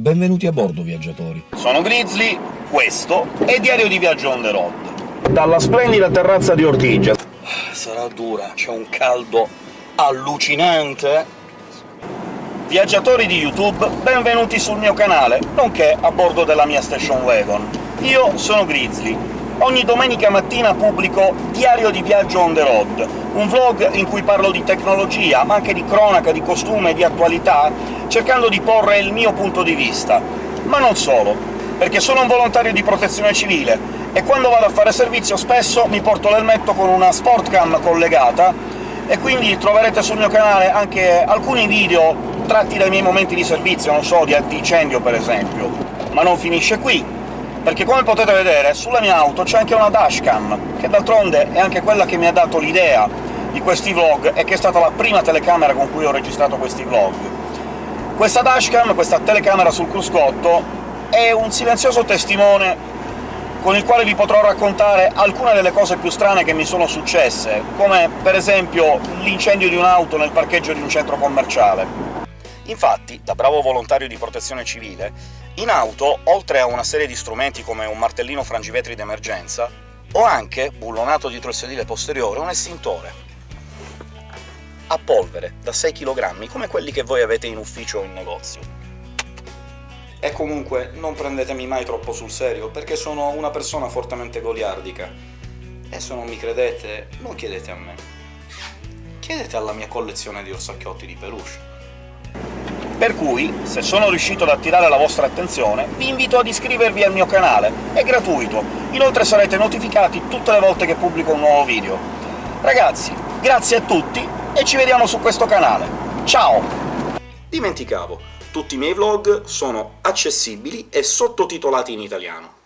Benvenuti a bordo, viaggiatori. Sono Grizzly, questo è Diario di Viaggio on the road. Dalla splendida terrazza di Ortigia. Sarà dura, c'è un caldo allucinante. Viaggiatori di YouTube, benvenuti sul mio canale, nonché a bordo della mia station wagon. Io sono Grizzly. Ogni domenica mattina pubblico Diario di Viaggio on the road, un vlog in cui parlo di tecnologia, ma anche di cronaca, di costume, di attualità, cercando di porre il mio punto di vista. Ma non solo, perché sono un volontario di protezione civile, e quando vado a fare servizio spesso mi porto l'elmetto con una sportcam collegata, e quindi troverete sul mio canale anche alcuni video tratti dai miei momenti di servizio, non so, di incendio per esempio. Ma non finisce qui, perché come potete vedere sulla mia auto c'è anche una dashcam, che d'altronde è anche quella che mi ha dato l'idea di questi vlog, e che è stata la prima telecamera con cui ho registrato questi vlog. Questa dashcam, questa telecamera sul cruscotto, è un silenzioso testimone con il quale vi potrò raccontare alcune delle cose più strane che mi sono successe, come per esempio l'incendio di un'auto nel parcheggio di un centro commerciale. Infatti, da bravo volontario di protezione civile, in auto, oltre a una serie di strumenti come un martellino frangivetri d'emergenza, ho anche, bullonato dietro il sedile posteriore, un estintore a polvere da 6 kg, come quelli che voi avete in ufficio o in negozio. E comunque non prendetemi mai troppo sul serio, perché sono una persona fortemente goliardica. E se non mi credete, non chiedete a me. Chiedete alla mia collezione di orsacchiotti di peluche. Per cui, se sono riuscito ad attirare la vostra attenzione, vi invito ad iscrivervi al mio canale, è gratuito, inoltre sarete notificati tutte le volte che pubblico un nuovo video. Ragazzi, grazie a tutti e ci vediamo su questo canale. Ciao! Dimenticavo, tutti i miei vlog sono accessibili e sottotitolati in italiano.